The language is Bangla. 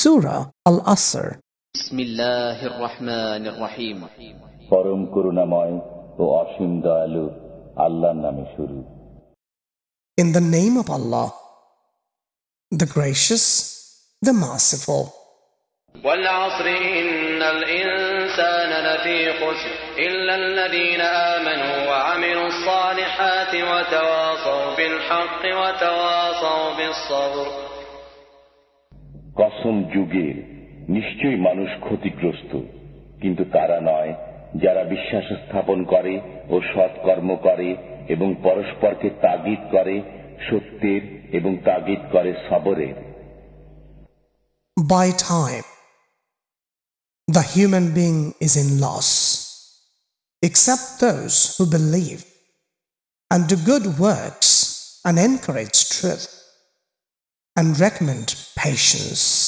Surah Al Asr. بسم الله الرحمن الرحيم পরম করুণাময় ও অসীম দয়ালু আল্লাহর নামে শুরু In the name of Allah, the gracious, the merciful. والعصر إن الإنسان لفي خسر إلا الذين آمنوا وعملوا الصالحات وتواصوا بالحق وتواصوا بالصبر কসম যুগের নিশ্চয়ই মানুষ ক্ষতিগ্রস্ত কিন্তু তারা নয় যারা বিশ্বাস স্থাপন করে ও সৎকর্ম করে এবং পরস্পরকে তাগিদ করে সত্যের এবং তাগিদ করে সবরের By time, the human being is in loss, except those who believe and do good works and encourage truth and recommend patience.